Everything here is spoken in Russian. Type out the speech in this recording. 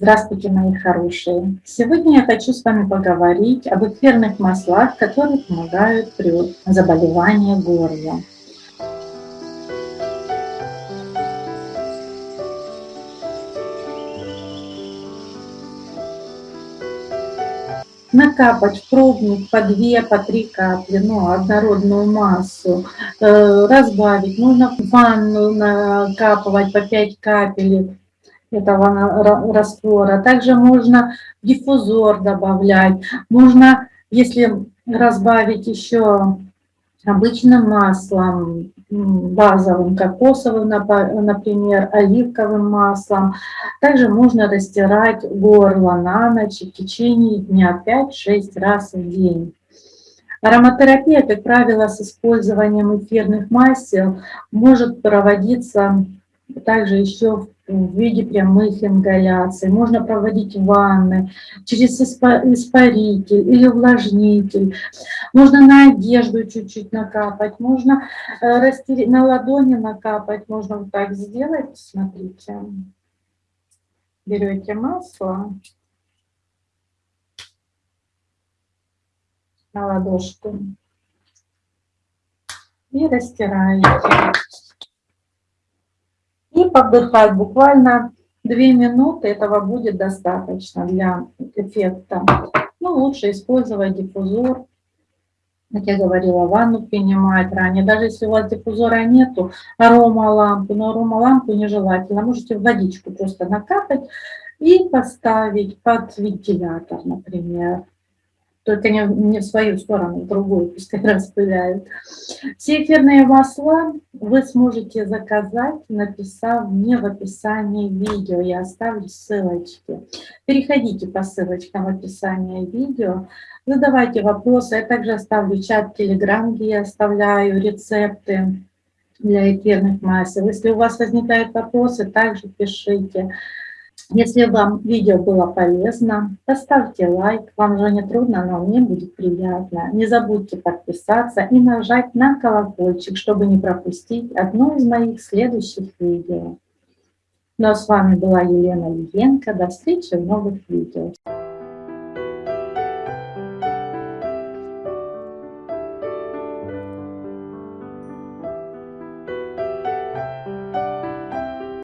Здравствуйте, мои хорошие! Сегодня я хочу с вами поговорить об эфирных маслах, которые помогают при заболевании горла. накапать в пробник по 2, по 3 капли, ну, однородную массу, э, разбавить, можно в ванну накапывать по 5 капель этого раствора. Также можно диффузор добавлять, можно, если разбавить еще обычным маслом, базовым, кокосовым, например, оливковым маслом. Также можно растирать горло на ночь в течение дня 5-6 раз в день. Ароматерапия, как правило, с использованием эфирных масел может проводиться также еще в виде прямых ингаляций. Можно проводить ванны через испаритель или увлажнитель. Можно на одежду чуть-чуть накапать, можно э, растереть, на ладони накапать. Можно вот так сделать, смотрите. Берете масло на ладошку и растираете и поддыхать буквально 2 минуты, этого будет достаточно для эффекта. Ну, лучше использовать диффузор, как я говорила, ванну принимать ранее. Даже если у вас диффузора нету, аромалампу, но аромалампу нежелательно. Можете водичку просто накапать и поставить под вентилятор, например только не, не в свою сторону, в другую, пускай распыляют. Все эфирные масла вы сможете заказать, написав мне в описании видео. Я оставлю ссылочки. Переходите по ссылочкам в описании видео, задавайте вопросы. Я также оставлю чат Telegram, где я оставляю рецепты для эфирных масел. Если у вас возникают вопросы, также пишите. Если вам видео было полезно, поставьте лайк, вам же не трудно, но мне будет приятно. Не забудьте подписаться и нажать на колокольчик, чтобы не пропустить одно из моих следующих видео. Ну а с вами была Елена Лиенко. До встречи в новых видео.